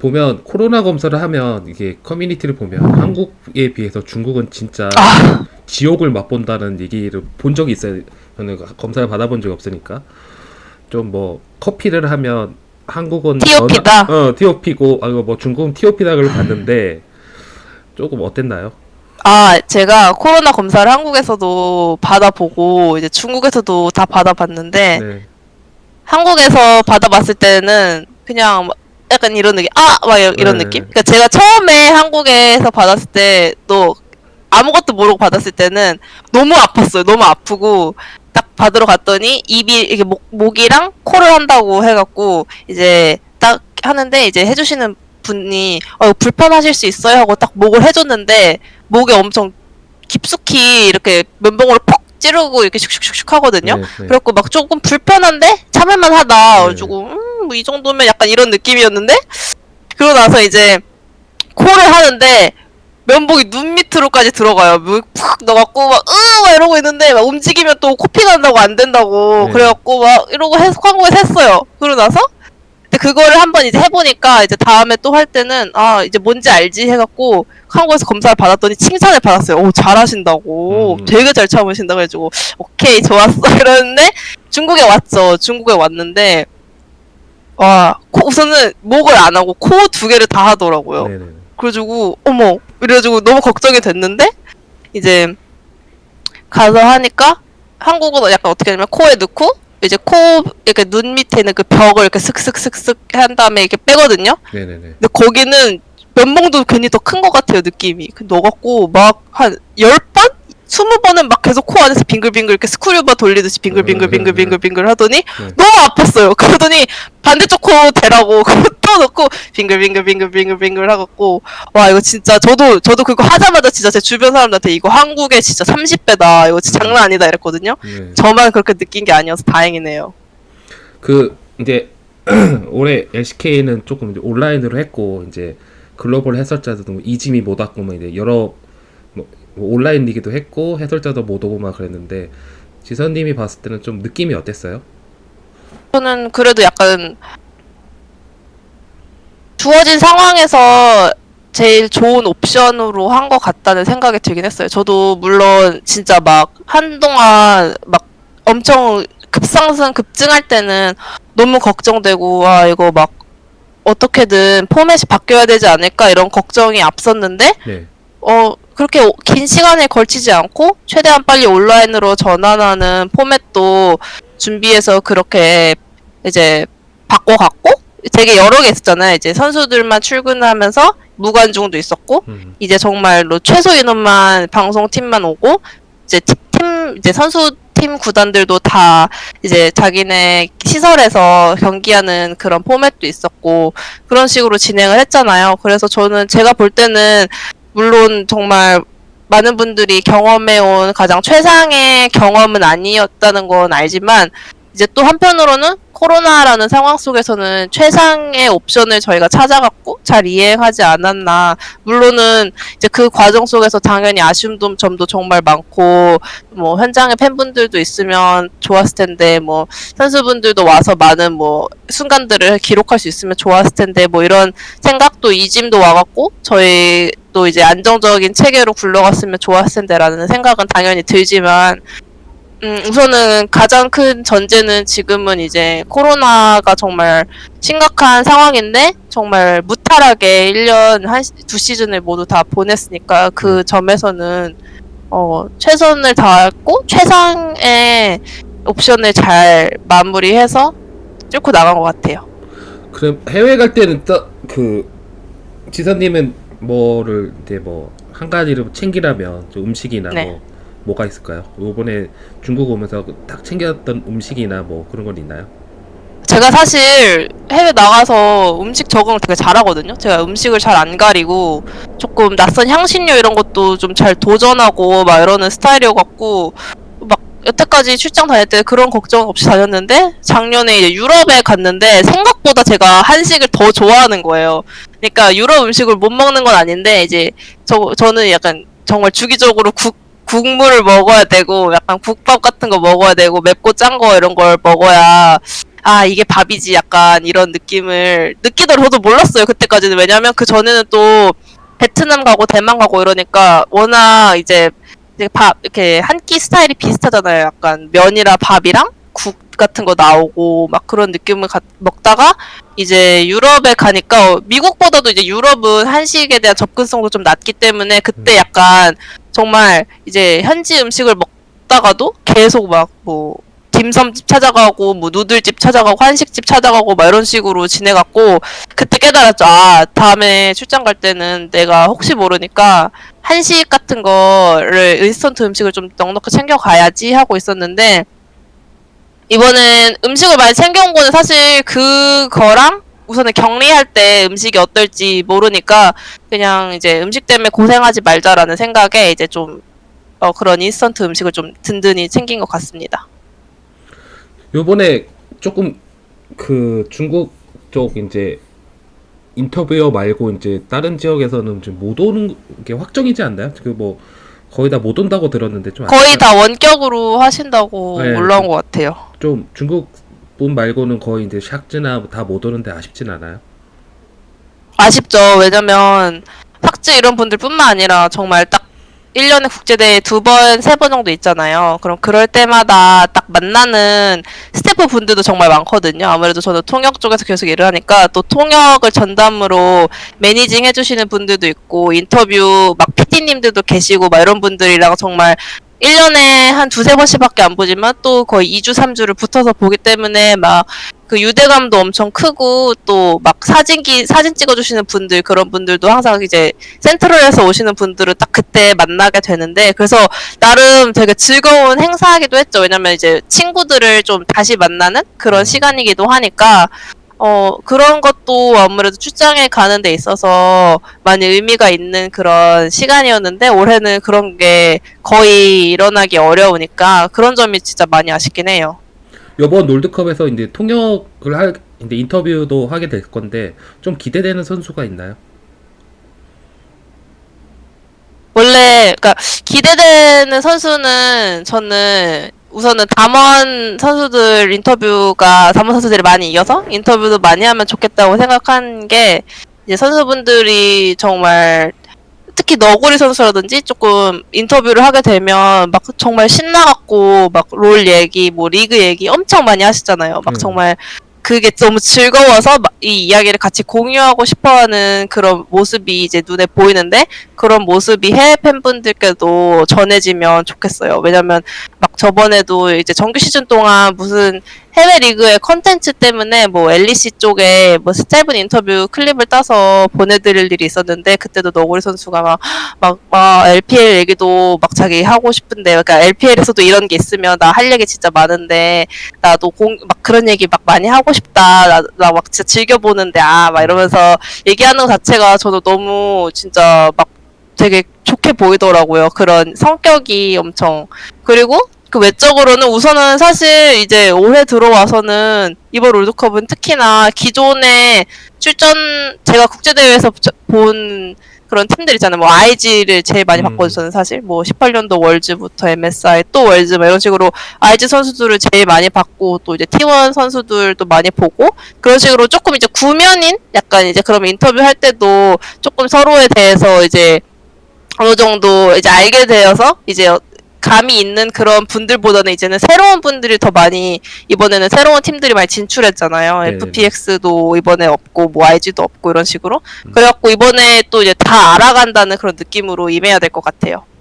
보면 코로나 검사를 하면 이게 커뮤니티를 보면 한국에 비해서 중국은 진짜 아. 지옥을 맛본다는 얘기를 본 적이 있어요. 저는 검사를 받아본 적이 없으니까 좀 뭐 커피를 하면 한국은 TOP다? 전화- 어 TOP고 아 이거 뭐 중국은 TOP다를 봤는데 조금 어땠나요? 아, 제가 코로나 검사를 한국에서도 받아보고, 이제 중국에서도 다 받아봤는데, 네. 한국에서 받아봤을 때는 그냥 막 약간 이런 느낌, 아! 막 이런, 네. 느낌? 그러니까 제가 처음에 한국에서 받았을 때, 또 아무것도 모르고 받았을 때는 너무 아팠어요. 너무 아프고, 딱 받으러 갔더니 입이, 이게 목, 목이랑 코를 한다고 해갖고, 이제 딱 하는데, 이제 해주시는 분이, 어, 불편하실 수 있어요? 하고 딱 목을 해줬는데, 목에 엄청 깊숙이 이렇게 면봉으로 퍽 찌르고 이렇게 슉슉슉슉 하거든요. 네, 네. 그래갖고 막 조금 불편한데 참을만 하다. 네. 그래가지고 음, 뭐 이 정도면 약간 이런 느낌이었는데 그러고 나서 이제 코를 하는데 면봉이 눈 밑으로까지 들어가요. 푹 넣어갖고 막 으! 막 이러고 있는데 막 움직이면 또 코피 난다고 안 된다고 네. 그래갖고 막 이러고 해, 한국에서 했어요. 그러고 나서 근데 그거를 한번 이제 해보니까 이제 다음에 또 할 때는 아 이제 뭔지 알지 해갖고 한국에서 검사를 받았더니 칭찬을 받았어요. 오 잘하신다고 음. 되게 잘 참으신다 그래가지고 오케이 좋았어 이러는데 중국에 왔죠. 중국에 왔는데 와 코- 우선은 목을 안 하고 코 두 개를 다 하더라고요. 네, 네. 그래가지고 어머 이래가지고 너무 걱정이 됐는데 이제 가서 하니까 한국은 약간 어떻게 하냐면 코에 넣고 이제 코 이렇게 눈 밑에 있는 그 벽을 이렇게 슥슥슥슥 한 다음에 이렇게 빼거든요. 네, 네, 네. 근데 거기는 면봉도 괜히 더 큰 것 같아요 느낌이. 그 넣어갖고 막 한 열 번? 스무 번은 막 계속 코 안에서 빙글빙글 이렇게 스크류바 돌리듯이 빙글빙글 음, 빙글 빙글 하더니 네. 너무 아팠어요. 그러더니 반대쪽 코 대라고 또 넣고 빙글빙글 빙글빙글 빙글 하갖고 와 이거 진짜 저도 저도 그거 하자마자 진짜 제 주변 사람들한테 이거 한국의 진짜 30배다 이거 진짜 장난 아니다 이랬거든요. 네. 저만 그렇게 느낀 게 아니어서 다행이네요. 그 이제 올해 LCK는 조금 이제 온라인으로 했고 이제 글로벌 해설자들도 뭐못 왔고 뭐 이제 여러 뭐, 뭐 온라인 리그도 했고 해설자도 못 오고 막 그랬는데 지선님이 봤을 때는 좀 느낌이 어땠어요? 저는 그래도 약간 주어진 상황에서 제일 좋은 옵션으로 한 것 같다는 생각이 들긴 했어요. 저도 물론 진짜 막 한동안 막 엄청 급상승 급증할 때는 너무 걱정되고 아 이거 막 어떻게든 포맷이 바뀌어야 되지 않을까 이런 걱정이 앞섰는데 네. 어, 그렇게 오- 긴 시간에 걸치지 않고 최대한 빨리 온라인으로 전환하는 포맷도 준비해서 그렇게 이제 바꿔갔고 되게 여러 개 있었잖아요. 이제 선수들만 출근하면서 무관중도 있었고 음. 이제 정말로 최소 인원만 방송팀만 오고 이제 팀- 팀 이제 선수 팀 구단들도 다 이제 자기네 시설에서 경기하는 그런 포맷도 있었고 그런 식으로 진행을 했잖아요. 그래서 저는 제가 볼 때는 물론 정말 많은 분들이 경험해온 가장 최상의 경험은 아니었다는 건 알지만 이제 또 한편으로는 코로나라는 상황 속에서는 최상의 옵션을 저희가 찾아갔고 잘 이행하지 않았나. 물론은 이제 그 과정 속에서 당연히 아쉬운 점- 점도 정말 많고 뭐 현장에 팬분들도 있으면 좋았을 텐데 뭐 선수분들도 와서 많은 뭐 순간들을 기록할 수 있으면 좋았을 텐데 뭐 이런 생각도 이짐도 와갖고 저희 또 이제 안정적인 체계로 굴러갔으면 좋았을 텐데라는 생각은 당연히 들지만 음, 우선은 가장 큰 전제는 지금은 이제 코로나가 정말 심각한 상황인데 정말 무탈하게 1년 한 시- 두 시즌을 모두 다 보냈으니까 그 점에서는 어, 최선을 다했고 최상의 옵션을 잘 마무리해서 뚫고 나간 것 같아요. 그럼 해외 갈 때는 그 지선님은 뭐를 이제 뭐 한 가지를 챙기라면 좀 음식이나 네. 뭐 뭐가 있을까요? 요번에 중국 오면서 딱 챙겼던 음식이나 뭐 그런 건 있나요? 제가 사실 해외 나가서 음식 적응을 되게 잘하거든요. 제가 음식을 잘 안 가리고 조금 낯선 향신료 이런 것도 좀 잘 도전하고 막 이러는 스타일이어 갖고 막 여태까지 출장 다닐 때 그런 걱정 없이 다녔는데 작년에 이제 유럽에 갔는데 생각보다 제가 한식을 더 좋아하는 거예요. 그러니까 유럽 음식을 못 먹는 건 아닌데 이제 저 저는 약간 정말 주기적으로 국 국물을 먹어야 되고 약간 국밥 같은 거 먹어야 되고 맵고 짠 거 이런 걸 먹어야 아 이게 밥이지 약간 이런 느낌을 느끼더라도 몰랐어요 그때까지는 왜냐면 그 전에는 또 베트남 가고 대만 가고 이러니까 워낙 이제 이제 밥 이렇게 한 끼 스타일이 비슷하잖아요. 약간 면이랑 밥이랑 국 같은 거 나오고 막 그런 느낌을 가- 먹다가 이제 유럽에 가니까 어, 미국보다도 이제 유럽은 한식에 대한 접근성도 좀 낮기 때문에 그때 약간 정말 이제 현지 음식을 먹다가도 계속 막뭐 딤섬집 찾아가고 뭐 누들집 찾아가고 한식집 찾아가고 막 이런 식으로 지내갖고 그때 깨달았죠. 아 다음에 출장 갈 때는 내가 혹시 모르니까 한식 같은 거를 인스턴트 음식을 좀 넉넉히 챙겨 가야지 하고 있었는데 이번엔 음식을 많이 챙겨온 거는 사실 그거랑 우선은 격리할 때 음식이 어떨지 모르니까 그냥 이제 음식 때문에 고생하지 말자라는 생각에 이제 좀 어, 그런 인스턴트 음식을 좀 든든히 챙긴 것 같습니다. 요번에 조금 그 중국 쪽 이제 인터뷰어 말고 이제 다른 지역에서는 좀 못 오는 게 확정이지 않나요? 그 뭐 거의 다 못 온다고 들었는데 좀 거의. 다 원격으로 하신다고 네, 올라온 것 같아요. 좀 중국 분 말고는 거의 이제 샥즈나 다 못 오는데 아쉽진 않아요. 아쉽죠. 왜냐면 삭제 이런 분들뿐만 아니라 정말 딱 1년에 국제대회 두 번, 세 번 정도 있잖아요. 그럼 그럴 때마다 딱 만나는 스태프 분들도 정말 많거든요. 아무래도 저는 통역 쪽에서 계속 일을 하니까 또 통역을 전담으로 매니징 해주시는 분들도 있고 인터뷰 막 PD님들도 계시고 막 이런 분들이랑 정말 1년에 한 두세 번씩밖에 안 보지만 또 거의 2주, 3주를 붙어서 보기 때문에 막 그 유대감도 엄청 크고 또 막 사진기 사진 찍어주시는 분들 그런 분들도 항상 이제 센트럴에서 오시는 분들을 딱 그때 만나게 되는데 그래서 나름 되게 즐거운 행사이기도 했죠. 왜냐면 이제 친구들을 좀 다시 만나는 그런 시간이기도 하니까 어 그런 것도 아무래도 출장에 가는 데 있어서 많이 의미가 있는 그런 시간이었는데 올해는 그런 게 거의 일어나기 어려우니까 그런 점이 진짜 많이 아쉽긴 해요. 요번 롤드컵에서 이제 통역을 할 이제 인터뷰도 하게 될 건데 좀 기대되는 선수가 있나요? 원래 그러니까 기대되는 선수는 저는 우선은 담원 선수들 인터뷰가 담원 선수들이 많이 이겨서 인터뷰도 많이 하면 좋겠다고 생각한 게 이제 선수분들이 정말 특히 너구리 선수라든지 조금 인터뷰를 하게 되면 막 정말 신나갖고 막 롤 얘기, 뭐 리그 얘기 엄청 많이 하시잖아요. 막 음. 정말 그게 너무 즐거워서 막이 이야기를 같이 공유하고 싶어하는 그런 모습이 이제 눈에 보이는데 그런 모습이 해외 팬분들께도 전해지면 좋겠어요. 왜냐면 막 저번에도 이제 정규 시즌 동안 무슨 해외 리그의 컨텐츠 때문에 뭐 LEC 쪽에 뭐 짧은 인터뷰 클립을 따서 보내드릴 일이 있었는데 그때도 너구리 선수가 막 막, 막 LPL 얘기도 막 자기 하고 싶은데 그러니까 LPL에서도 이런 게 있으면 나 할 얘기 진짜 많은데 나도 공 막 그런 얘기 막 많이 하고 싶다. 나나막 진짜 즐겨 보는데 아 막 이러면서 얘기하는 것 자체가 저도 너무 진짜 막 되게 좋게 보이더라고요. 그런 성격이 엄청. 그리고 그 외적으로는 우선은 사실 이제 올해 들어와서는 이번 롤드컵은 특히나 기존에 출전 제가 국제대회에서 저- 본 그런 팀들 있잖아요. 뭐 IG를 제일 많이 음. 봤거든요. 저는 사실 뭐 18년도 월즈부터 MSI 또 월즈 막 이런 식으로 IG 선수들을 제일 많이 봤고 또 이제 T1 선수들도 많이 보고 그런 식으로 조금 이제 구면인 약간 이제 그럼 인터뷰 할 때도 조금 서로에 대해서 이제 어느 정도 이제 알게 되어서 이제 감이 있는 그런 분들보다는 이제는 새로운 분들이 더 많이 이번에는 새로운 팀들이 많이 진출했잖아요. 네네네. FPX도 이번에 없고 뭐 IG도 없고 이런 식으로. 그래갖고 이번에 또 이제 다 알아간다는 그런 느낌으로 임해야 될 것 같아요.